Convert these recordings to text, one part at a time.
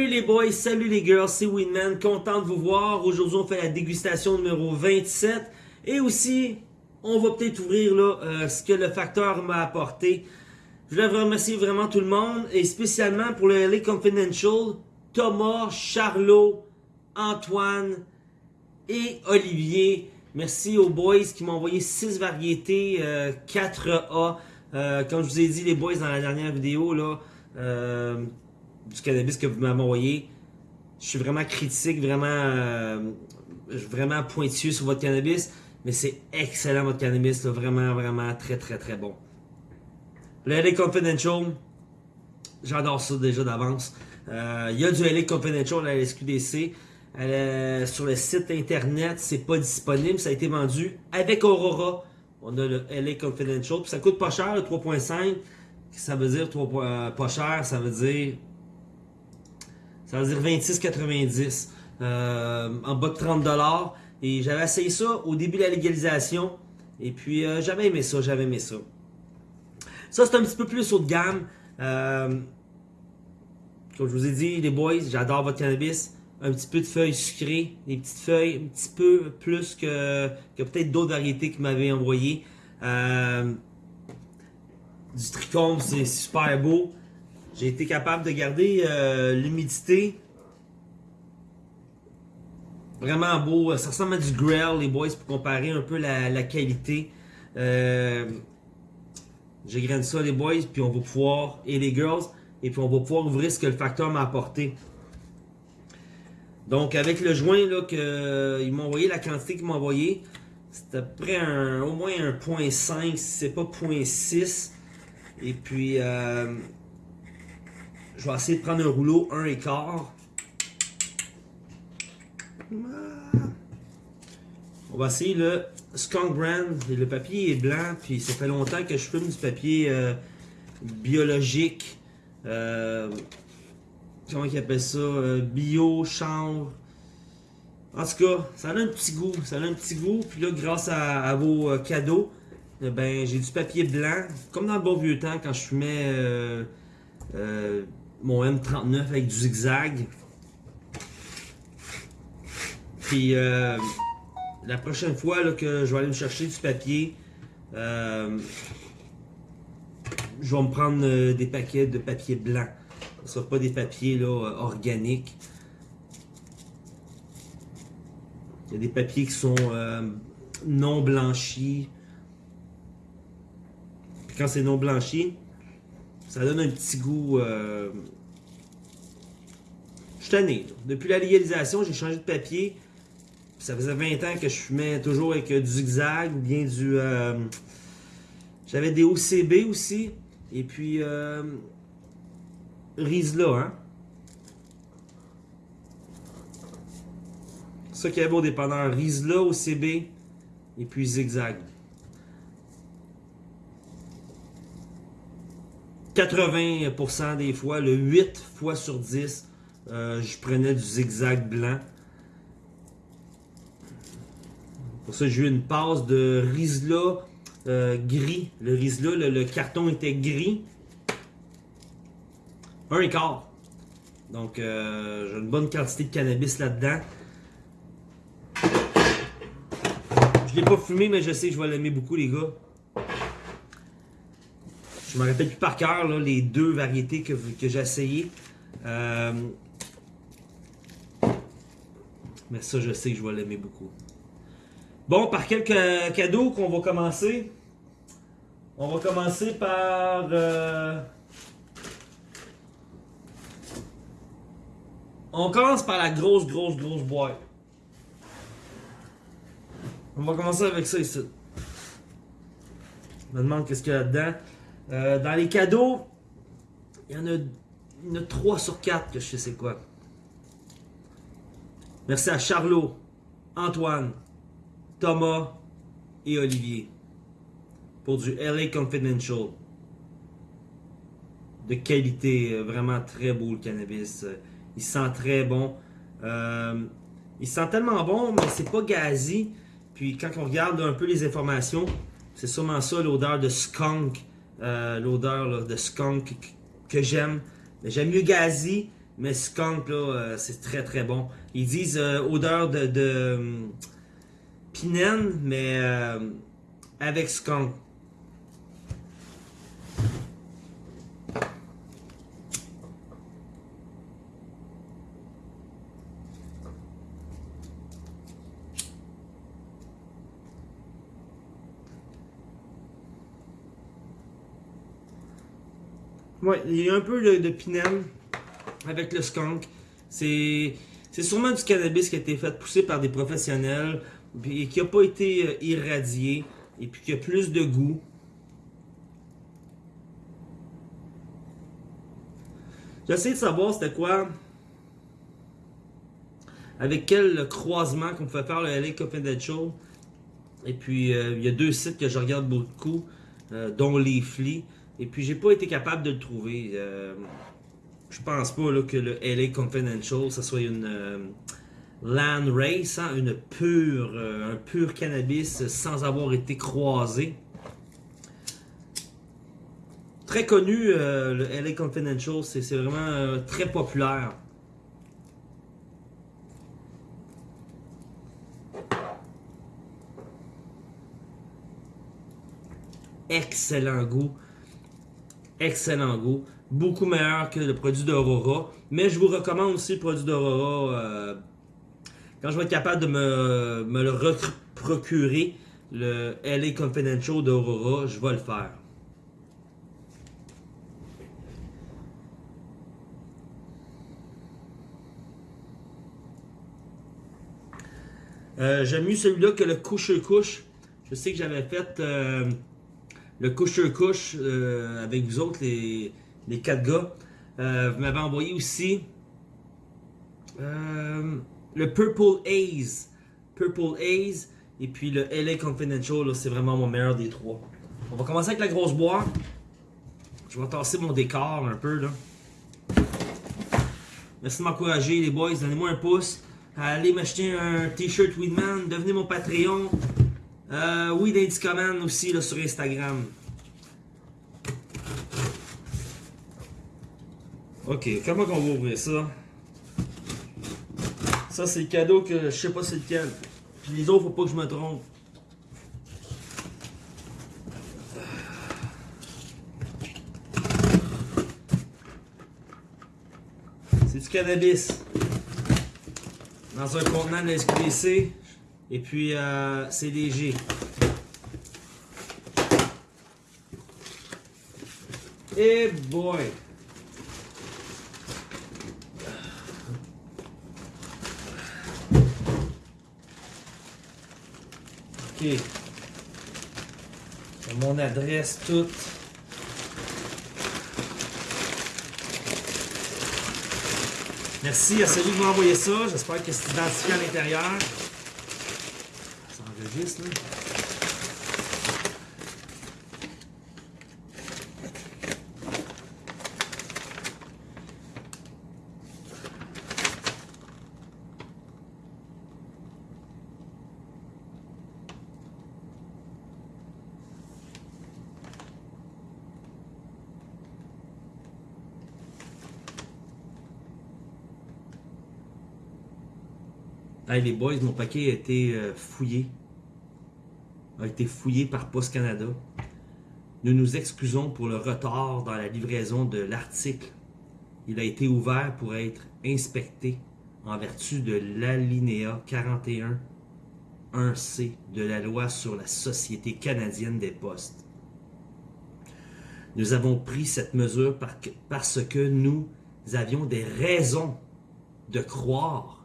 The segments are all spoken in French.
Salut les boys, salut les girls, c'est Winman, content de vous voir. Aujourd'hui, on fait la dégustation numéro 27. Et aussi, on va peut-être ouvrir là, euh, ce que le facteur m'a apporté. Je voulais remercier vraiment tout le monde, et spécialement pour le LA Confidential, Thomas, Charlot, Antoine et Olivier. Merci aux boys qui m'ont envoyé 6 variétés euh, 4A. Euh, comme je vous ai dit, les boys, dans la dernière vidéo, là, euh, du cannabis que vous m'avez envoyé. Je suis vraiment critique, vraiment, euh, vraiment pointueux sur votre cannabis. Mais c'est excellent votre cannabis, vraiment, vraiment très, très, très bon. Le LA Confidential, j'adore ça déjà d'avance. Euh, il y a du LA Confidential à la SQDC. Euh, sur le site internet, c'est pas disponible. Ça a été vendu avec Aurora. On a le LA Confidential. Puis ça coûte pas cher, le 3.5. Ça veut dire 3, euh, pas cher, ça veut dire ça veut dire 26,90 euh, en bas de 30$. Et j'avais essayé ça au début de la légalisation. Et puis euh, j'avais aimé ça, j'avais aimé ça. Ça c'est un petit peu plus haut de gamme. Euh, comme je vous ai dit, les boys, j'adore votre cannabis. Un petit peu de feuilles sucrées, des petites feuilles, un petit peu plus que, peut-être d'autres variétés qui m'avaient envoyé. Euh, du trichome, c'est super beau. J'ai été capable de garder euh, l'humidité. Vraiment beau. Ça ressemble à du Grail, les boys, pour comparer un peu la, qualité. Euh, J'égrène ça, les boys, puis on va pouvoir, et les girls, et puis on va pouvoir ouvrir ce que le facteur m'a apporté. Donc, avec le joint, là, que, m'ont envoyé la quantité qu'ils m'ont envoyé, c'est à peu près un, au moins un 0.5, si c'est pas 0.6. Et puis, euh, je vais essayer de prendre un rouleau, un quart. On va essayer le Skunk Brand. Le papier est blanc, puis ça fait longtemps que je fume du papier euh, biologique. Euh, comment ils appellent ça? Euh, bio, chanvre. En tout cas, ça a un petit goût. Ça a un petit goût. Puis là, grâce à, à vos cadeaux, eh ben, j'ai du papier blanc. Comme dans le bon vieux temps, quand je fumais mon M39 avec du zigzag. Puis euh, la prochaine fois là, que je vais aller me chercher du papier, euh, je vais me prendre euh, des paquets de papier blanc. Ce ne pas des papiers là, organiques. Il y a des papiers qui sont non blanchis. Puis quand c'est non blanchi, ça donne un petit goût. Euh... Je. Depuis la légalisation, j'ai changé de papier. Ça faisait 20 ans que je fumais toujours avec euh, du zigzag ou bien du. euh, J'avais des OCB aussi. Et puis. Euh... Rizla, hein. Ça qui est beau dépendant. Rizla, OCB et puis zigzag. 80% des fois, le 8 fois sur 10, euh, je prenais du zigzag blanc. Pour ça, j'ai eu une passe de Rizla euh, gris. Le Rizla, le, le carton était gris. Un quart. Donc, euh, j'ai une bonne quantité de cannabis là-dedans. Je l'ai pas fumé, mais je sais que je vais l'aimer beaucoup, les gars. Je me rappelle plus par cœur les deux variétés que, que j'ai essayées. Euh, Mais ça, je sais que je vais l'aimer beaucoup. Bon, par quelques cadeaux qu'on va commencer. On va commencer par... euh, On commence par la grosse, grosse, grosse boîte. On va commencer avec ça ici. Je me demande qu'est-ce qu'il y a là-dedans. Euh, dans les cadeaux, il y en a, il y en a 3 sur 4 que je sais c'est quoi. Merci à Charlot, Antoine, Thomas et Olivier pour du LA Confidential. De qualité, euh, vraiment très beau le cannabis. Il sent très bon. Euh, il sent tellement bon, mais c'est pas gazi. Puis quand on regarde un peu les informations, c'est sûrement ça l'odeur de skunk. Euh, l'odeur de skunk que- j'aime. Mais J'aime mieux gazi, Mais skunk, là, euh, c'est très très bon. Ils disent euh, odeur de, de hum, pinène, mais avec skunk. Il y a un peu de, de avec le skunk. C'est sûrement du cannabis qui a été fait pousser par des professionnels et qui n'a pas été euh, irradié et puis qui a plus de goût. J'essaie de savoir c'était quoi avec quel croisement qu'on pouvait faire le LA Confidential. Et puis euh, il y a deux sites que je regarde beaucoup, euh, dont Leafly. Et puis j'ai pas été capable de le trouver. Euh, je pense pas là, que le LA Confidential, ça soit une euh, land race, hein, une pure, euh, un pur cannabis sans avoir été croisé. Très connu, euh, le LA Confidential, c'est vraiment très populaire. Excellent goût. Excellent goût. Beaucoup meilleur que le produit d'Aurora. Mais je vous recommande aussi le produit d'Aurora. euh, quand je vais être capable de me, le procurer, le LA Confidential d'Aurora, je vais le faire. Euh, J'aime mieux celui-là que le couche-couche. Je sais que j'avais fait euh, le couche-couche euh, avec vous autres, les, les quatre gars. Euh, vous m'avez envoyé aussi euh, le Purple Haze. Purple Haze. Et puis le LA Confidential, c'est vraiment mon meilleur des trois. On va commencer avec la grosse boîte. Je vais tasser mon décor un peu là. Merci de m'encourager les boys, donnez-moi un pouce. Allez m'acheter un t-shirt Weedman, devenez mon Patreon. Euh, oui, Command aussi là, sur Instagram. Ok, comment qu'on va ouvrir ça? Ça, c'est le cadeau que je sais pas c'est lequel. Puis les autres, faut pas que je me trompe. C'est du cannabis. Dans un contenant de SQDC. Et puis, euh, léger. Et boy! Ok. Mon adresse toute. Merci à celui qui m'a envoyé ça. J'espère que c'est identifié à l'intérieur. Hey, les boys, mon paquet a été euh, fouillé. A été fouillé par Post Canada. Nous nous excusons pour le retard dans la livraison de l'article. Il a été ouvert pour être inspecté en vertu de l'alinéa 41 1C de la loi sur la Société canadienne des postes. Nous avons pris cette mesure par- parce que nous avions des raisons de croire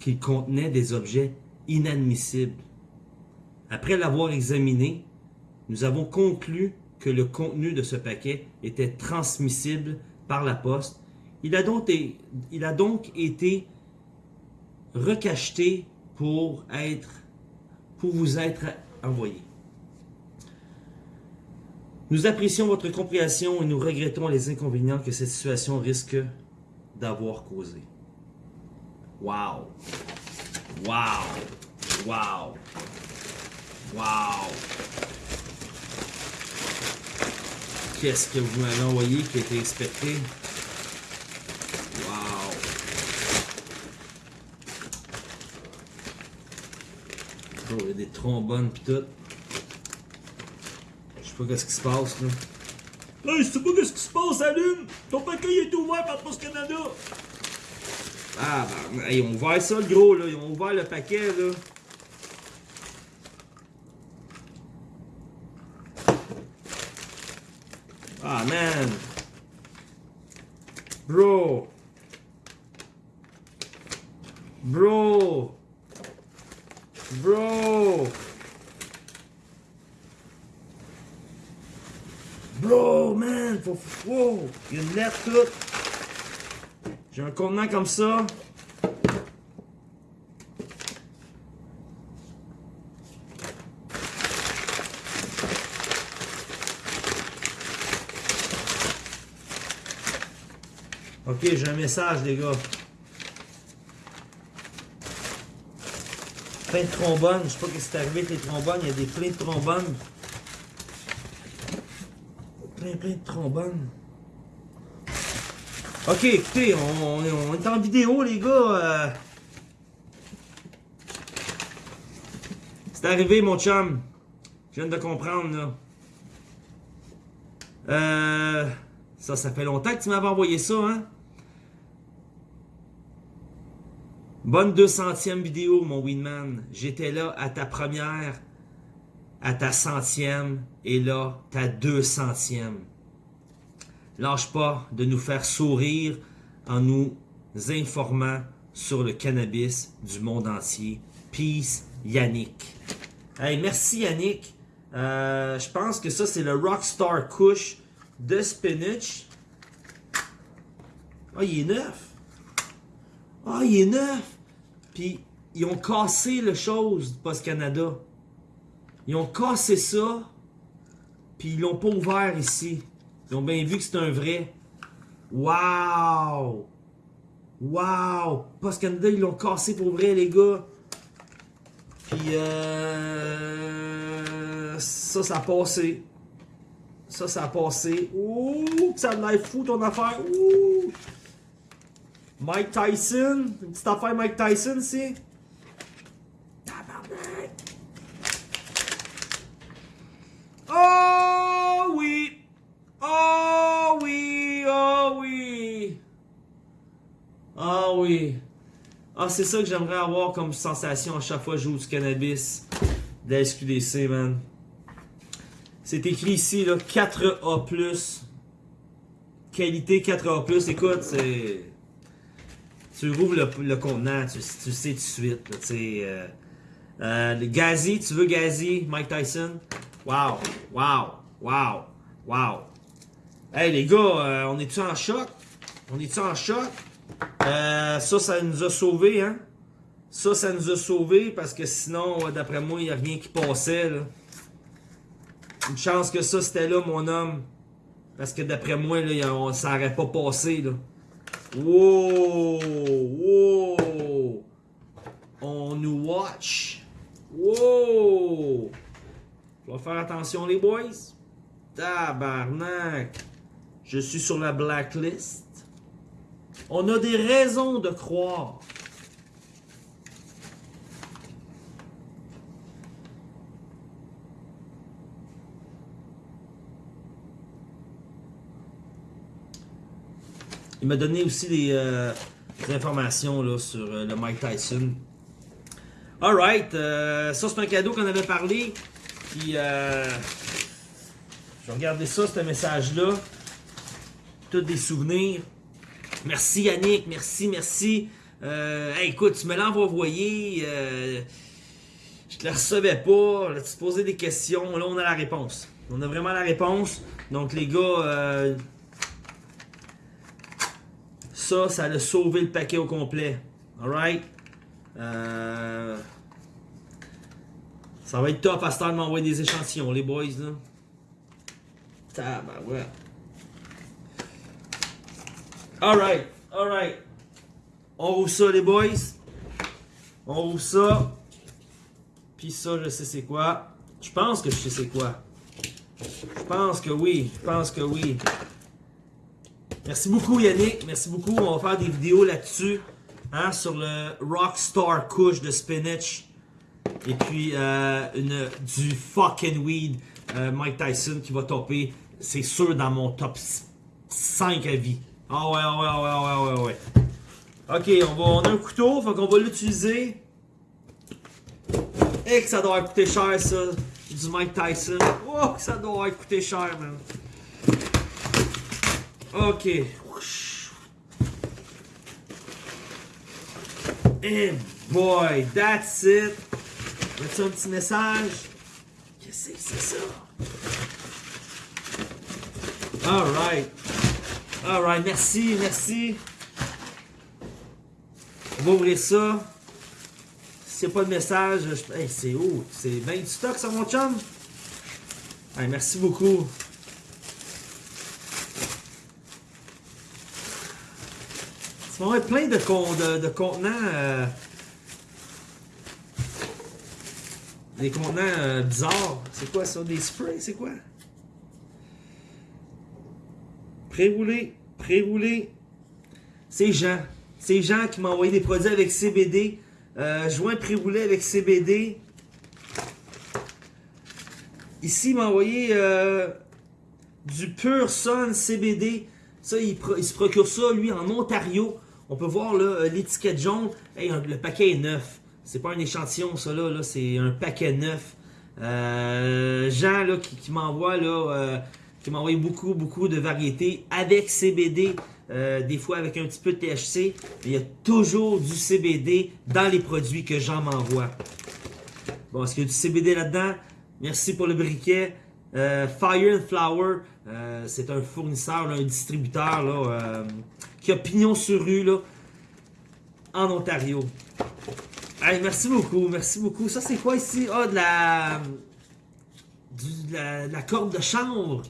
qu'il contenait des objets inadmissibles. Après l'avoir examiné, nous avons conclu que le contenu de ce paquet était transmissible par la poste. Il a donc, été- recacheté pour être pour vous être envoyé. Nous apprécions votre compréhension et nous regrettons les inconvénients que cette situation risque d'avoir causé. Wow! Wow! Wow! Wow! Qu'est-ce que vous m'avez envoyé qui a été inspecté? Wow! Oh, il y a des trombones pis tout. Je sais pas qu'est-ce qui se passe là. Hey, je sais pas qu'est-ce qui se passe à l'une! Ton paquet est ouvert par Post Canada! Ah, ben, ils ont ouvert ça le gros là, ils ont ouvert le paquet là. Man! Bro! Bro! Bro! Bro, man! Faut, wow! Il y a une lettre toute! J'ai un contenant comme ça. J'ai un message, les gars. Plein de trombones. Je sais pas ce qui est arrivé avec les trombones. Il y a des plein de trombones. Plein, plein de trombones. Ok, écoutez, on, on est- on est en vidéo, les gars. euh. C'est arrivé, mon chum. Je viens de comprendre, là. Euh, ça, ça fait longtemps que tu m'avais envoyé ça, hein? Bonne 200e vidéo, mon Winman. J'étais là à ta première, à ta centième, et là, ta 200e. Lâche pas de nous faire sourire en nous informant sur le cannabis du monde entier. Peace, Yannick. Hey, merci Yannick. Euh, je pense que ça, c'est le Rockstar Kush de Spinach. Ah, il est neuf. Ah, il est neuf. Puis, ils ont cassé le chose du Post Canada. Ils ont cassé ça. Puis, ils l'ont pas ouvert ici. Ils ont bien vu que c'est un vrai. Wow! Wow! Post Canada, ils l'ont cassé pour vrai, les gars. Puis, euh... ça, ça a passé. Ça, ça a passé. Ouh, ça a l'air fou ton affaire. Ouh! Mike Tyson. Une petite affaire Mike Tyson. Tabarnak! Oh oui! Oh oui! Oh oui! Ah oui! Ah, c'est ça que j'aimerais avoir comme sensation à chaque fois que je joue du cannabis de la SQDC, man. C'est écrit ici, là, 4A+. Qualité 4A+. Écoute, c'est... Tu rouvres le, le contenant, tu, tu sais tout de suite. Euh, euh, le Gazi, tu veux Gazi, Mike Tyson? Wow, wow, wow, wow. Hey les gars, euh, on est-tu en choc? On est-tu en choc? Ça, ça nous a sauvés, hein? Ça, ça nous a sauvés parce que sinon, d'après moi, il n'y a rien qui passait. Une chance que ça, c'était là, mon homme. Parce que d'après moi, là, ça n'aurait pas passé. Wow! Wow! On nous watch. Wow! Vais faire attention, les boys. Tabarnak! Je suis sur la blacklist. On a des raisons de croire. Il m'a donné aussi des, euh, informations là, sur euh, le Mike Tyson. Alright, euh, ça c'est un cadeau qu'on avait parlé. Puis, je vais regarder ça, ce message-là. Tous des souvenirs. Merci Yannick, merci, merci. Écoute, tu me l'as envoyé. Je te la recevais pas. Tu te posais des questions. Là, on a la réponse. On a vraiment la réponse. Donc, les gars, ça, ça a sauvé le paquet au complet. Alright? Euh, ça va être top à ce temps de m'envoyer des échantillons, les boys, là. Tabarouette. Alright, alright. On rouvre ça, les boys. On rouvre ça. Puis ça, je sais c'est quoi. Je pense que je sais c'est quoi. Je pense que oui. Je pense que oui. Merci beaucoup, Yannick. Merci beaucoup. On va faire des vidéos là-dessus. Hein, sur le Rockstar Kush de Spinach. Et puis, euh, une, du fucking weed, euh, Mike Tyson qui va topper, c'est sûr, dans mon top 5 à vie. Ah ouais, ah ouais, ah ouais, ah ouais, ouais, ouais. Ok, on, va, on a un couteau, faut qu'on va l'utiliser. Et que ça doit coûter cher, ça. Du Mike Tyson. Oh, que ça doit coûter cher, man. Ok. Et boy, that's it. As-tu un petit message? Qu'est-ce que c'est ça? Alright. Alright, merci, merci. On va ouvrir ça. S'il n'y a pas de message, je... hey, c'est où? C'est 20 du stock, ça, mon chum? Hey, merci beaucoup. Ça va être plein de, de, contenants. Euh, des contenants euh, bizarres. C'est quoi ça? Des sprays? C'est quoi? Pré-roulé. Pré-roulé. C'est Jean. C'est Jean qui m'a envoyé des produits avec CBD. Euh, joint pré-roulé avec CBD. Ici, il m'a envoyé euh, du Pure Sun CBD. Ça, il, se procure ça, lui, en Ontario. On peut voir euh, l'étiquette jaune. le paquet est neuf. C'est pas un échantillon, ça, là. c'est un paquet neuf. Euh, Jean, là, qui, m'envoie, là, euh, qui m'envoie beaucoup, beaucoup de variétés avec CBD. des fois avec un petit peu de THC. Il y a toujours du CBD dans les produits que Jean m'envoie. Bon, est-ce qu'il y a du CBD là-dedans? Merci pour le briquet. Fire and Flower, c'est un fournisseur, un distributeur qui a pignon sur rue, là, en Ontario. Allez, merci beaucoup, merci beaucoup. Ça, c'est quoi ici? Ah, de la... de, la, corde de chambre.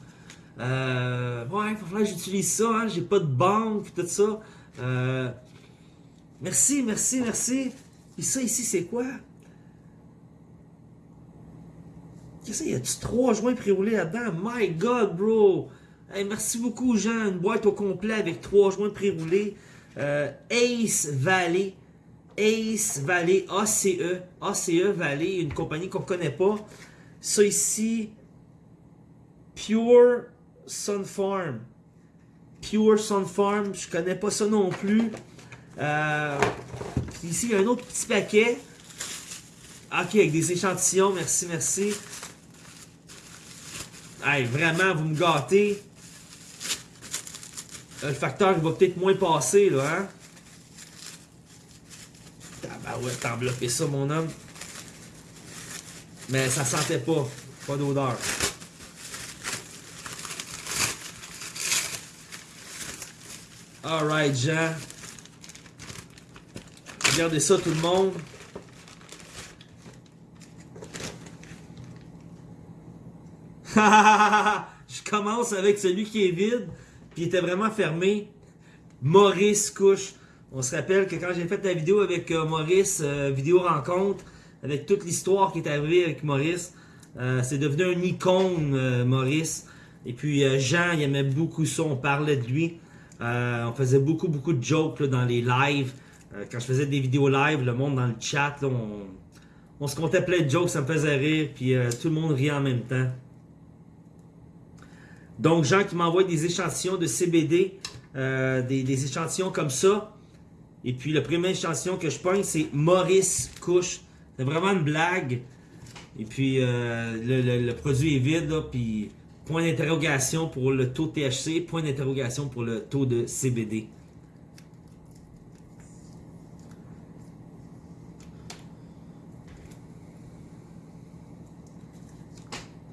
Euh, ouais, il que j'utilise ça, hein. J'ai pas de banque, tout ça. Euh, merci, merci, merci. Et ça, ici, c'est quoi? Qu'est-ce que Y a-tu trois joints pré-roulés là-dedans? My God, bro! Merci beaucoup, Jean. Une boîte au complet avec trois joints pré-roulés. Euh, Ace Valley. Ace Valley, ACE. ACE Valley, une compagnie qu'on ne connaît pas. Ça ici, Pure Sun Farm. Pure Sun Farm, je connais pas ça non plus. Euh, ici, il y a un autre petit paquet. Ok, avec des échantillons, merci, merci. Vraiment, vous me gâtez. Euh, le facteur va peut-être moins passer, là, hein? Tabarouette, t'as enveloppé ça, mon homme. Mais ça sentait pas. Pas d'odeur. Alright, Jean. Regardez ça, tout le monde. Je commence avec celui qui est vide. Puis il était vraiment fermé. Maurice Couche. On se rappelle que quand j'ai fait la vidéo avec euh, Maurice, euh, vidéo rencontre, avec toute l'histoire qui est arrivée avec Maurice, euh, c'est devenu un icône, Maurice. Et puis Jean, il aimait beaucoup ça, on parlait de lui. on faisait beaucoup, beaucoup de jokes dans les lives. quand je faisais des vidéos live, le monde dans le chat, on, se comptait plein de jokes, ça me faisait rire, puis tout le monde riait en même temps. Donc, Jean qui m'envoie des échantillons de CBD, euh, des, échantillons comme ça. Et puis, le premier échantillon que je pogne, c'est Maurice Couche. C'est vraiment une blague. Et puis, euh, le, produit est vide, puis point d'interrogation pour le taux THC, point d'interrogation pour le taux de CBD.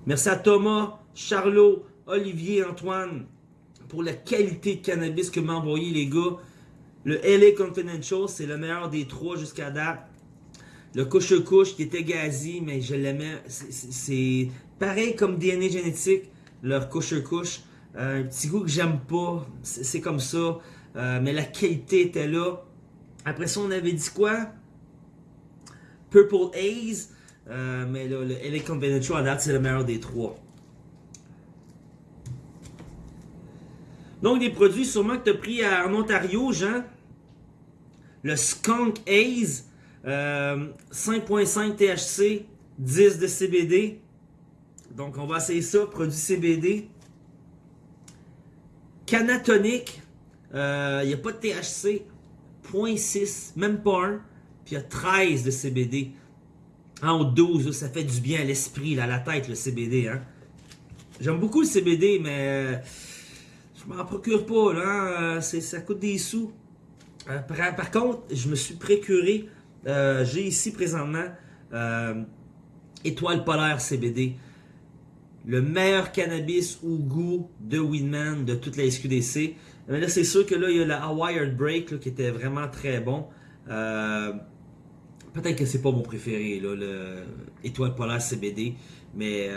Merci à Thomas, Charlot, Olivier Antoine pour la qualité de cannabis que m'a envoyé les gars. Le LA Confidential, c'est le meilleur des trois jusqu'à date. Le couche-couche qui était gazi, mais je l'aimais. C'est pareil comme DNA génétique, leur couche-couche. Euh, un petit goût que j'aime pas, c'est comme ça. Euh, mais la qualité était là. Après ça, on avait dit quoi? Purple Haze. Euh, mais là, le LA Confidential, à date, c'est le meilleur des trois. Donc, des produits sûrement que tu as pris en Ontario, Jean. Le Skunk Haze. 5.5 THC, 10 de CBD. Donc, on va essayer ça. Produit CBD. Canatonique. Il n'y a pas de THC. 0.6, même pas un. Puis il y a 13 de CBD. En 12, ça fait du bien à l'esprit, à la tête, le CBD. Hein? J'aime beaucoup le CBD, mais je m'en procure pas. Là, hein. ça coûte des sous. Euh, par, contre, je me suis précuré. Euh, j'ai ici présentement euh, Étoile Polaire CBD. Le meilleur cannabis au goût de Winman de toute la SQDC. Mais là, c'est sûr que là, il y a la Wired Break qui était vraiment très bon. Peut-être que c'est pas mon préféré, là, le Étoile Polaire CBD. Mais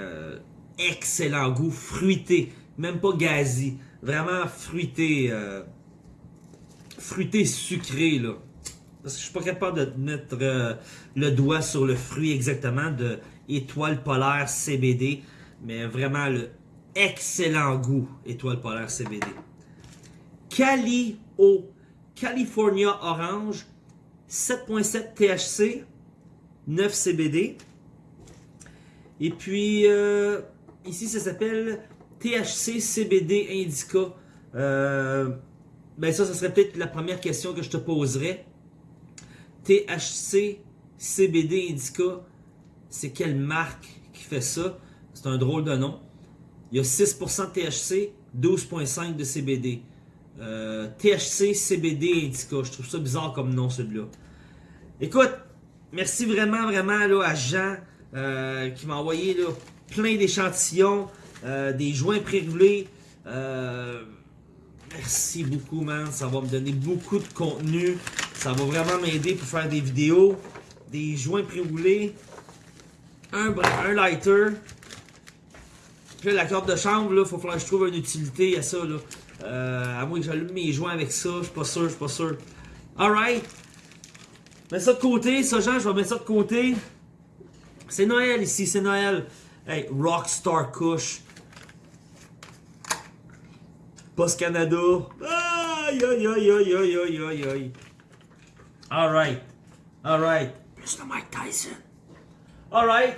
excellent goût, fruité. Même pas gazi. Vraiment fruité fruité sucré, là. Parce que je suis pas capable de mettre euh, le doigt sur le fruit exactement de étoile polaire CBD. Mais vraiment le excellent goût étoile polaire CBD. Cali au California Orange, 7.7 THC, 9 CBD. Et puis, euh, ici, ça s'appelle THC CBD Indica. Euh, ben ça, ce serait peut-être la première question que je te poserais. THC CBD Indica, c'est quelle marque qui fait ça? C'est un drôle de nom. Il y a 6% de THC, 12.5% de CBD. Euh, THC CBD Indica, je trouve ça bizarre comme nom celui-là. Écoute, merci vraiment, vraiment à Jean euh, qui m'a envoyé plein d'échantillons, euh, des joints pré-roulés. Merci beaucoup, man. Ça va me donner beaucoup de contenu. Ça va vraiment m'aider pour faire des vidéos. Des joints pré-roulés. Un, un lighter. La corde de chambre, là, faut que je trouve une utilité à ça, là. Euh, à moins que j'allume mes joints avec ça, je suis pas sûr, je suis pas sûr. Alright. Mets ça de côté, ça, Jean, je vais mettre ça de côté. C'est Noël ici, c'est Noël. Hey, Rockstar Kush. Post Canada. Aïe, aïe, aïe, aïe, aïe, aïe, aïe, aïe. Alright. Alright. Plus de Mike Tyson. Alright.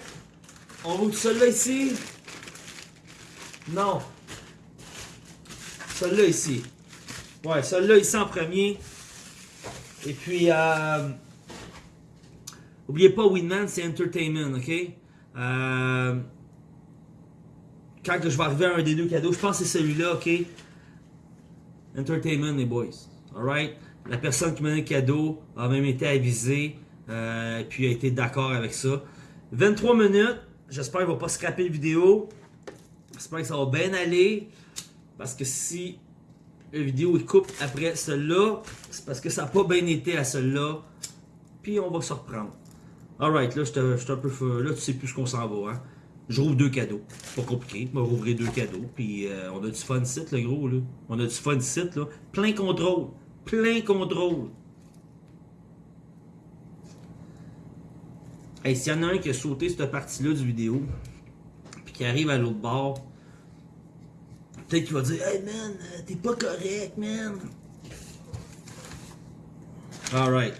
On roule celui-là ici? Non. Celui-là ici. Ouais, celui-là ici en premier. Et puis, euh, oubliez pas, Winman, c'est entertainment, ok? Euh, quand je vais arriver à un des deux cadeaux, je pense que c'est celui-là, ok? Entertainment, les boys. Alright? La personne qui m'a donné le cadeau a même été avisée, euh, puis a été d'accord avec ça. 23 minutes. J'espère qu'il ne va pas scraper la vidéo. J'espère que ça va bien aller. Parce que si la vidéo est coupe après celle-là, c'est parce que ça n'a pas bien été à celle-là. Puis on va se reprendre. Alright, là, je un peu. Là, tu sais plus ce qu'on s'en va, hein. Je rouvre deux cadeaux. Pas compliqué. Je rouvrir deux cadeaux. Puis euh, on a du fun site, le gros. Là. On a du fun site. Là. Plein contrôle. Plein contrôle. Hey, s'il y en a un qui a sauté cette partie-là du vidéo, puis qui arrive à l'autre bord, peut-être qu'il va dire Hey man, euh, t'es pas correct, man. Alright.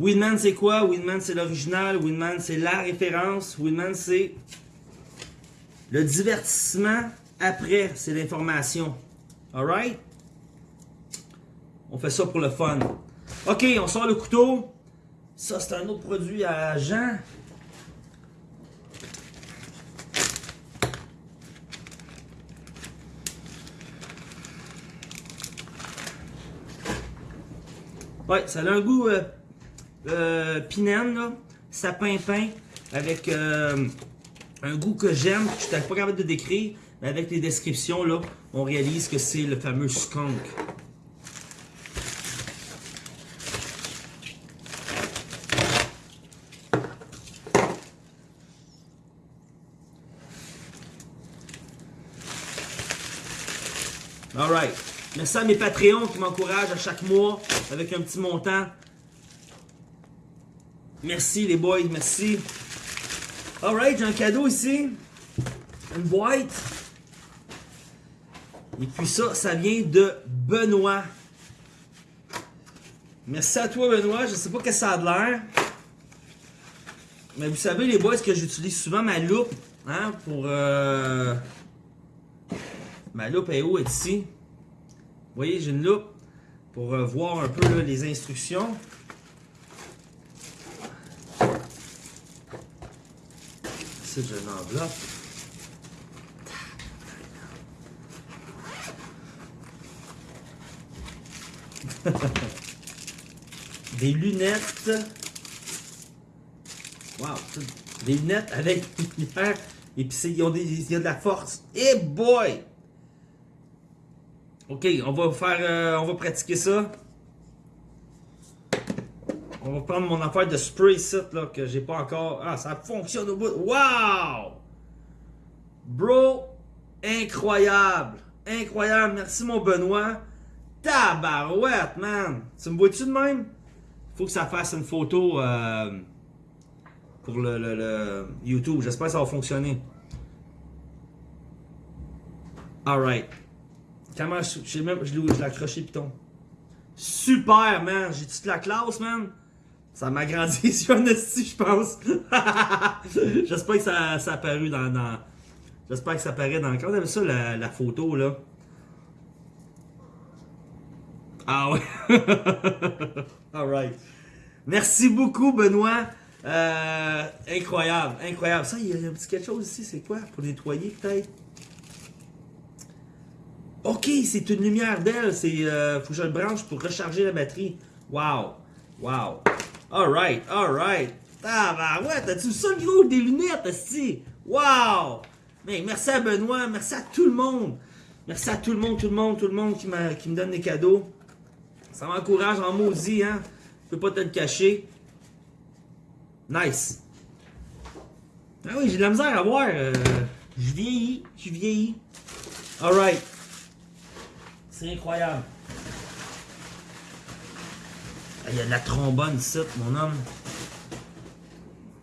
Winman, c'est quoi? Winman, c'est l'original. Winman, c'est la référence. Winman, c'est le divertissement. Après, c'est l'information. Alright? On fait ça pour le fun. OK, on sort le couteau. Ça, c'est un autre produit à Jean. Ouais, ça a un goût... Euh, euh, pinène, là, sapin peint, avec euh, un goût que j'aime, que je n'étais pas capable de décrire, mais avec les descriptions, là, on réalise que c'est le fameux skunk. Alright. Merci à mes Patreons qui m'encouragent à chaque mois avec un petit montant. Merci les boys, merci. Alright, j'ai un cadeau ici. Une boîte. Et puis ça, ça vient de Benoît. Merci à toi, Benoît. Je sais pas que ça a de l'air. Mais vous savez, les boys, que j'utilise souvent ma loupe. Hein, pour... Euh... Ma loupe est où? ici. Vous voyez, j'ai une loupe pour euh, voir un peu les instructions. Ici, j'ai une enveloppe. Des lunettes. Wow, des lunettes avec lumière. Et puis ils ont des, il y a de la force. Et hey boy! Ok, on va faire, euh, on va pratiquer ça. Prendre mon affaire de spray set là que j'ai pas encore. Ah, ça fonctionne au bout. Wow! Bro, incroyable, incroyable. Merci mon Benoît. Tabarouette, man. Tu me vois-tu de même? Faut que ça fasse une photo euh, pour le, YouTube. J'espère que ça va fonctionner. Alright. Comment je, je, même, je l'ai accroché piton? Super, man. J'ai toute la classe, man? Ça m'a grandi sur un esti, je pense. J'espère que ça, ça a apparu dans... J'espère que ça apparaît dans... Comment on ça, la, photo, là? Ah ouais. Alright. Merci beaucoup, Benoît. Euh, incroyable, incroyable. Ça, il y a un petit quelque chose ici, c'est quoi? Pour nettoyer, peut-être? Ok, c'est une lumière d'aile. C'est, euh, faut que je le branche pour recharger la batterie. Wow, wow. Alright, alright. Ah ouais, t'as-tu ça le gros des lunettes, ici? Wow! Mais merci à Benoît, merci à tout le monde. Merci à tout le monde, tout le monde, tout le monde qui, qui me donne des cadeaux. Ça m'encourage en maudit, hein? Je peux pas te le cacher. Nice. Ah oui, j'ai de la misère à voir. Euh, je vieillis, je vieillis. Alright. C'est incroyable. Il y a de la trombone ici, mon homme.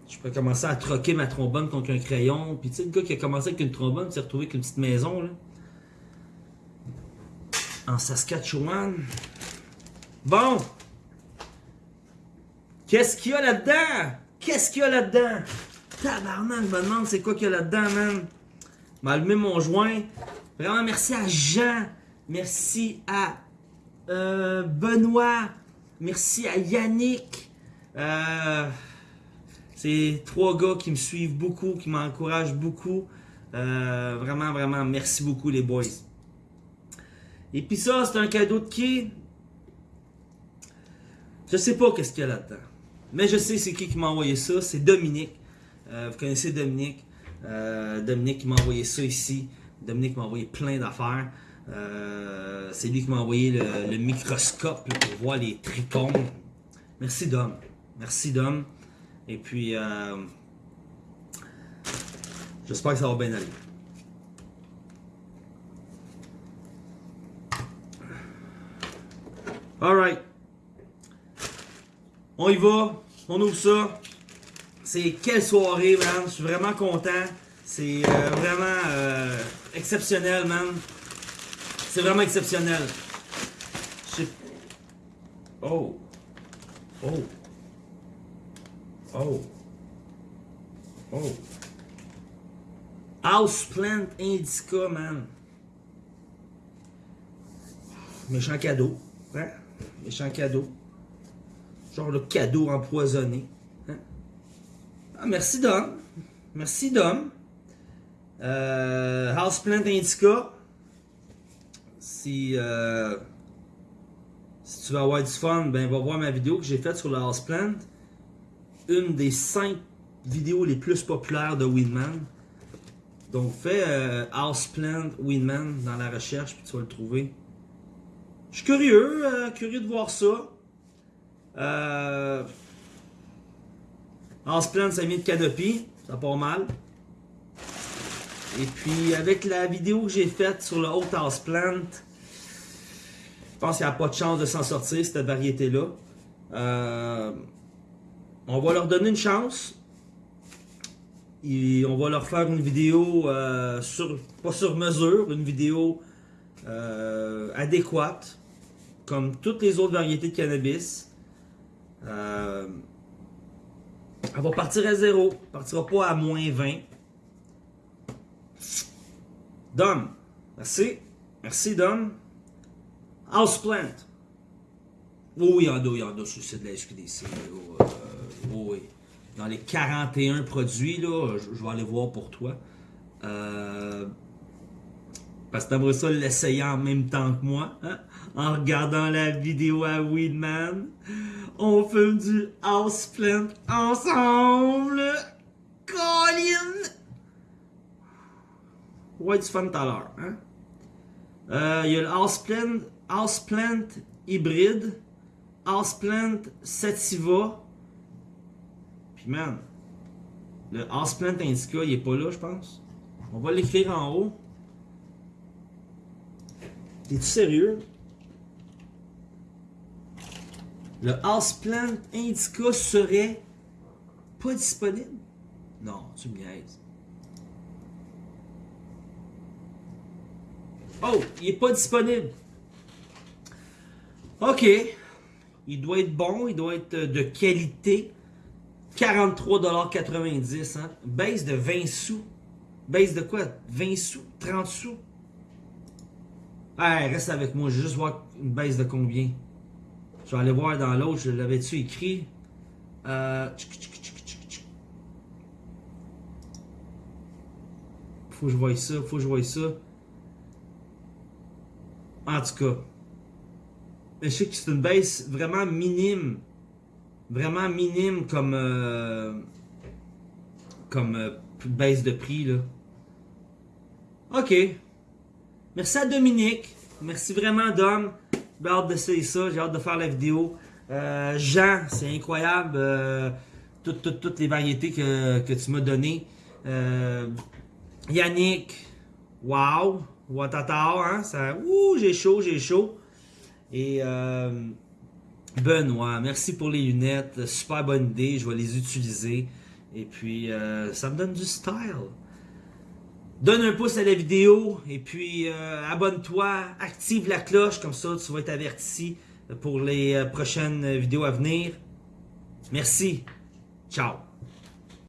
Je peux commencer à troquer ma trombone contre un crayon. Puis tu sais, le gars qui a commencé avec une trombone s'est retrouvé avec une petite maison, là. En Saskatchewan. Bon. Qu'est-ce qu'il y a là-dedans? Qu'est-ce qu'il y a là-dedans? Tabarnak, je me demande c'est quoi qu'il y a là-dedans, man. M'a allumé mon joint. Vraiment, merci à Jean. Merci à euh, Benoît. Merci à Yannick. Euh, c'est trois gars qui me suivent beaucoup, qui m'encouragent beaucoup. Euh, vraiment, vraiment, merci beaucoup les boys. Et puis ça, c'est un cadeau de qui? Je sais pas qu'est-ce qu'il y a là-dedans. Mais je sais c'est qui qui m'a envoyé ça. C'est Dominique. Euh, vous connaissez Dominique. Euh, Dominique qui m'a envoyé ça ici. Dominique m'a envoyé plein d'affaires. Euh, c'est lui qui m'a envoyé le, microscope pour voir les trichomes. Merci Dom. Merci Dom. Et puis, j'espère que ça va bien aller. Alright. On y va. On ouvre ça. C'est quelle soirée, man? Je suis vraiment content. C'est euh, vraiment euh, exceptionnel, man. C'est vraiment exceptionnel. Oh. Oh. Oh. Oh. Houseplant Indica, man. Méchant cadeau. Hein? Méchant cadeau. Genre le cadeau empoisonné. Hein? Ah, merci Dom. Merci Dom. Euh, Houseplant Indica. Si, euh, si tu veux avoir du fun, ben va voir ma vidéo que j'ai faite sur le Houseplant. Une des cinq vidéos les plus populaires de Winman. Donc fais euh, Houseplant Winman dans la recherche puis tu vas le trouver. Je suis curieux, euh, curieux de voir ça. Euh, Houseplant, ça vient de Canopy. Ça part mal. Et puis, avec la vidéo que j'ai faite sur le Haute Houseplant, je pense qu'il n'y a pas de chance de s'en sortir, cette variété-là. Euh, on va leur donner une chance. Et on va leur faire une vidéo, euh, sur, pas sur mesure, une vidéo euh, adéquate, comme toutes les autres variétés de cannabis. Elle va partir à zéro. Elle partira pas à moins 20. Dom. Merci. Merci, Dom. Houseplant. Oh, il y en a, il y en a sur le site de la SQDC. là, euh, oh, oui. Dans les 41 produits, là, je, vais aller voir pour toi. Euh, parce que t'aimerais ça l'essayer en même temps que moi, hein? En regardant la vidéo à Weedman. On fait du houseplant ensemble. Colin! Ouais, du fun tout à l'heure, hein? Euh, Il y a le houseplant, houseplant hybride, houseplant sativa. Puis man, le houseplant indica, il est pas là, je pense. On va l'écrire en haut. T'es-tu sérieux? Le houseplant indica serait pas disponible? Non, tu me niaises. Oh, il est pas disponible. Ok. Il doit être bon, il doit être de qualité. 43,90$. Hein? Baisse de 20 sous. Baisse de quoi? 20 sous? 30 sous? Hey, reste avec moi, je vais juste voir une baisse de combien. Je vais aller voir dans l'autre, je l'avais-tu écrit? Euh... Faut que je voie ça, faut que je voie ça. En tout cas, je sais que c'est une baisse vraiment minime. Vraiment minime comme, euh, comme euh, baisse de prix. Là. Ok. Merci à Dominique. Merci vraiment, Dom. J'ai hâte d'essayer ça. J'ai hâte de faire la vidéo. Euh, Jean, c'est incroyable. toutes, toutes, toutes les variétés que, que tu m'as données. Yannick, wow. Watata, hein. Ça, ouh, j'ai chaud, j'ai chaud. Et euh, Benoît, merci pour les lunettes. Super bonne idée. Je vais les utiliser. Et puis, euh, ça me donne du style. Donne un pouce à la vidéo et puis euh, abonne-toi, active la cloche, comme ça tu vas être averti pour les prochaines vidéos à venir. Merci. Ciao.